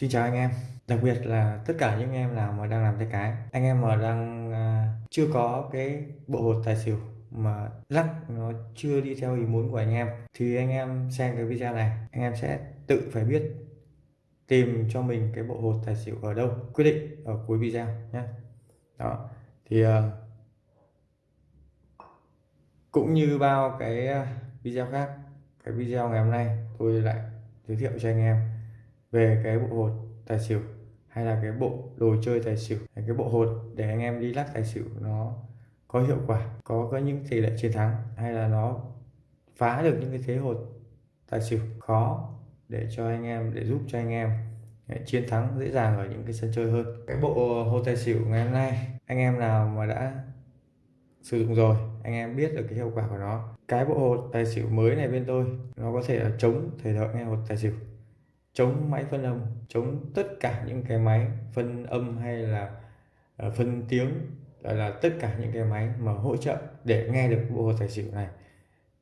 Xin chào anh em. Đặc biệt là tất cả những em nào mà đang làm tay cái. Anh em mà đang à, chưa có cái bộ hột tài xỉu mà lắc nó chưa đi theo ý muốn của anh em thì anh em xem cái video này anh em sẽ tự phải biết tìm cho mình cái bộ hột tài xỉu ở đâu quyết định ở cuối video nhé. Đó thì uh, cũng như bao cái à, video khác cái video ngày hôm nay tôi lại giới thiệu cho anh em về cái bộ hột tài xỉu hay là cái bộ đồ chơi tài xỉu, hay cái bộ hột để anh em đi lắc tài xỉu nó có hiệu quả, có có những tỷ lệ chiến thắng hay là nó phá được những cái thế hột tài xỉu khó để cho anh em, để giúp cho anh em chiến thắng dễ dàng ở những cái sân chơi hơn. Cái bộ hột tài xỉu ngày hôm nay, anh em nào mà đã sử dụng rồi, anh em biết được cái hiệu quả của nó. Cái bộ hột tài xỉu mới này bên tôi, nó có thể là chống thể thợ nghe hột tài xỉu chống máy phân âm chống tất cả những cái máy phân âm hay là ờ, phân tiếng là, là tất cả những cái máy mà hỗ trợ để nghe được bộ hột tài xỉu này.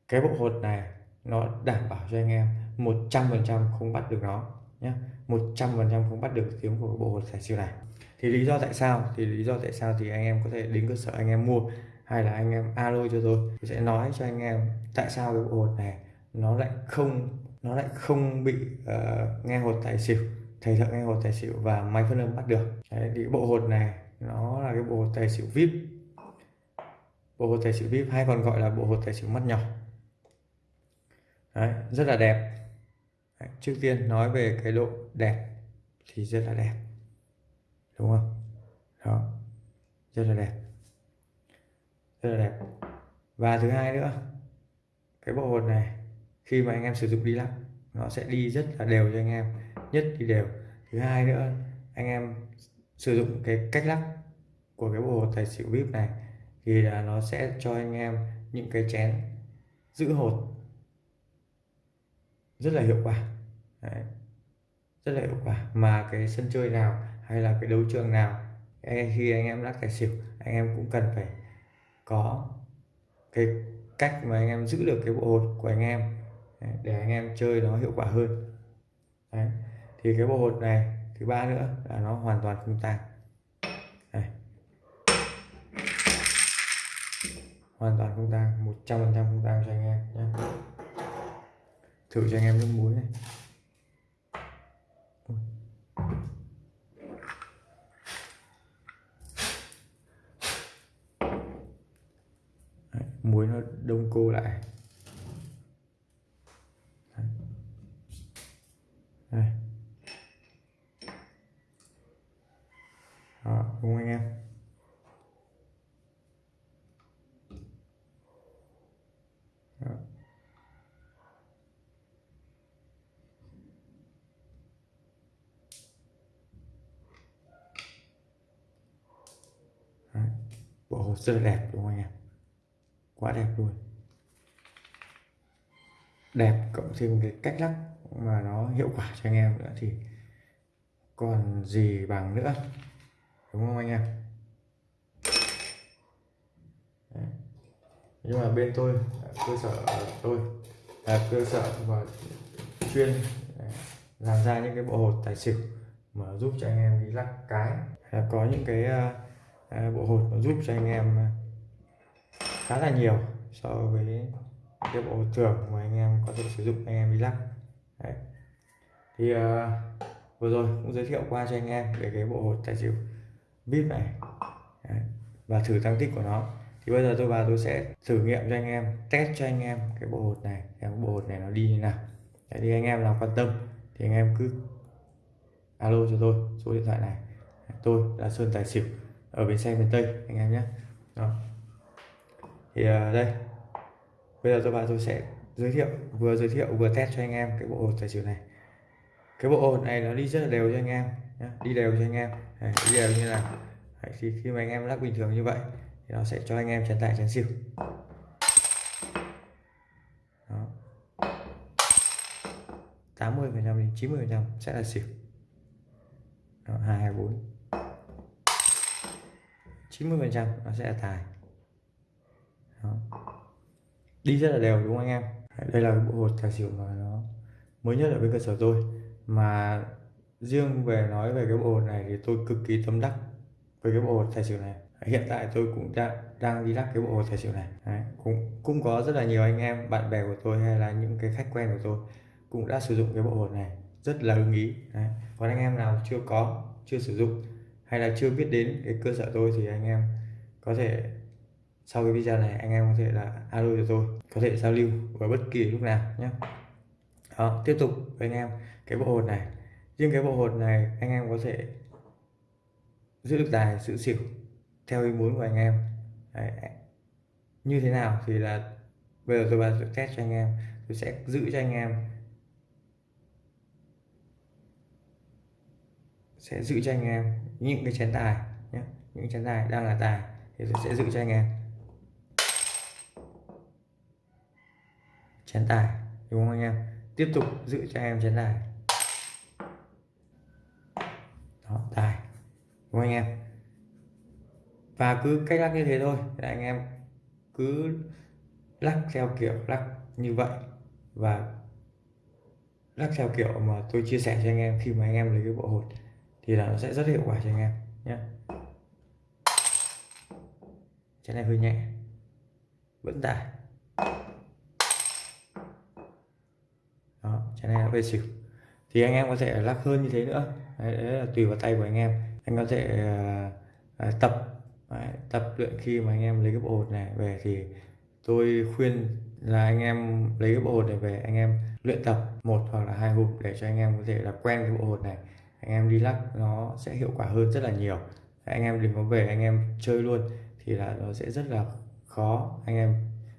Cái bộ hột này nó đảm bảo cho anh em 100% không bắt được nó nhé 100% không bắt được tiếng của bộ hột tài xỉu này. Thì lý do tại sao? Thì lý do tại sao thì anh em có thể đến cơ sở anh em mua hay là anh em alo cho tôi tôi sẽ nói cho anh em tại sao cái bộ hột này nó lại không nó lại không bị uh, nghe hột tài xỉu thầy thợ nghe hột tài xỉu và máy phân âm bắt được. Đấy, thì bộ hột này nó là cái bộ hột tài xỉu vip. Bộ hột tài xỉu vip hay còn gọi là bộ hột tài xỉu mắt nhỏ. Đấy, rất là đẹp. Đấy, trước tiên nói về cái độ đẹp thì rất là đẹp. Đúng không? Đó rất là đẹp. Rất là đẹp. Và thứ hai nữa cái bộ hột này khi mà anh em sử dụng đi lắc nó sẽ đi rất là đều cho anh em, nhất đi đều. Thứ hai nữa, anh em sử dụng cái cách lắc của cái bộ hột tài xỉu vip này thì là nó sẽ cho anh em những cái chén giữ hột rất là hiệu quả. Đấy. rất là hiệu quả. Mà cái sân chơi nào hay là cái đấu trường nào khi anh em lắc tài xỉu, anh em cũng cần phải có cái cách mà anh em giữ được cái bộ hột của anh em để anh em chơi nó hiệu quả hơn Đấy. thì cái bộ hột này thứ ba nữa là nó hoàn toàn không tang Đây. hoàn toàn không tang 100 phần trăm không tang cho anh em nhé thử cho anh em nước muối này Đấy, muối nó đông cô lại đây. Đó, đúng anh em? Đó. Đấy. bộ hồ sơ đẹp đúng không anh em? Quá đẹp luôn. Đẹp cộng thêm cái cách lắc mà nó hiệu quả cho anh em nữa thì còn gì bằng nữa đúng không anh em? Đấy. nhưng mà bên tôi cơ sở tôi là cơ sở và chuyên à, làm ra những cái bộ hột tài xỉu mà giúp cho anh em đi lắc cái. À, có những cái uh, bộ hột mà giúp cho anh em khá là nhiều so với cái bộ thường mà anh em có thể sử dụng anh em đi lắc. Đấy. thì uh, vừa rồi cũng giới thiệu qua cho anh em về cái bộ hột tài xỉu vip này Đấy. và thử tăng tích của nó thì bây giờ tôi vào tôi sẽ thử nghiệm cho anh em test cho anh em cái bộ hột này cái bộ hột này nó đi như nào Đấy, thì anh em nào quan tâm thì anh em cứ alo cho tôi số điện thoại này tôi là Sơn Tài Xỉu ở bến xe miền Tây anh em nhé Đó. thì uh, đây bây giờ tôi vào tôi sẽ giới thiệu vừa giới thiệu vừa test cho anh em cái bộ hột tài xỉu này. Cái bộ hột này nó đi rất là đều cho anh em đi đều cho anh em. Đấy, đi đều như là Đấy, thì khi mà anh em lắc bình thường như vậy thì nó sẽ cho anh em chén tài chén xỉu. Đó. 80 phần trăm đến 90 phần trăm sẽ là xỉu. Đó, 224 90 phần trăm nó sẽ là tài. Đó. Đi rất là đều đúng không anh em? Đây là bộ hột tài xỉu mà nó mới nhất ở bên cơ sở tôi. Mà riêng về nói về cái bộ hột này thì tôi cực kỳ tâm đắc với cái bộ hột tài xỉu này. Hiện tại tôi cũng đang đang đi lắc cái bộ hột tài xỉu này. Đấy, cũng cũng có rất là nhiều anh em bạn bè của tôi hay là những cái khách quen của tôi cũng đã sử dụng cái bộ hột này rất là ưng ý. Đấy. còn anh em nào chưa có chưa sử dụng hay là chưa biết đến cái cơ sở tôi thì anh em có thể sau cái video này, anh em có thể là alo cho tôi có thể giao lưu vào bất kỳ lúc nào nhé. Đó, tiếp tục với anh em cái bộ hột này. Riêng cái bộ hột này, anh em có thể giữ được tài, giữ xỉu theo ý muốn của anh em. Đấy. như thế nào thì là bây giờ tôi vào test cho anh em, tôi sẽ giữ cho anh em. Sẽ giữ cho anh em những cái chén tài nhé, những chén tài đang là tài thì tôi sẽ giữ cho anh em. Chén tài, đúng không anh em? Tiếp tục giữ cho em chén tài. Đó, tài, đúng không anh em? Và cứ cách lắc như thế thôi là anh em cứ lắc theo kiểu lắc như vậy. Và lắc theo kiểu mà tôi chia sẻ cho anh em khi mà anh em lấy cái bộ hột, thì là nó sẽ rất hiệu quả cho anh em nhé chén này hơi nhẹ, vẫn tải cho nên này về xỉu. Thì anh em có thể lắc hơn như thế nữa. Đấy, đấy là tùy vào tay của anh em. Anh có thể uh, tập đấy, tập luyện khi mà anh em lấy cái bộ hột này về thì tôi khuyên là anh em lấy cái bộ hột này về anh em luyện tập một hoặc là hai hộp để cho anh em có thể là quen cái bộ hột này. Anh em đi lắc nó sẽ hiệu quả hơn rất là nhiều. Anh em đừng có về anh em chơi luôn thì là nó sẽ rất là khó. Anh em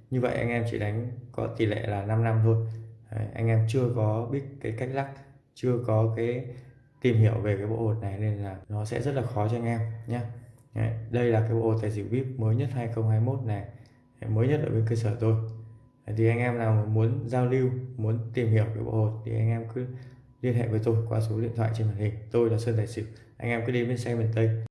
như vậy anh em chỉ đánh có tỷ lệ là 5 năm thôi. Đấy, anh em chưa có biết cái cách lắc chưa có cái tìm hiểu về cái bộ hột này nên là nó sẽ rất là khó cho anh em nhé đây là cái bộ hột tài xỉu vip mới nhất 2021 này mới nhất ở bên cơ sở tôi. Thì anh em nào muốn giao lưu muốn tìm hiểu cái bộ hột thì anh em cứ liên hệ với tôi qua số điện thoại trên màn hình. Tôi là sơn tài xỉu anh em cứ đến bên xe miền tây.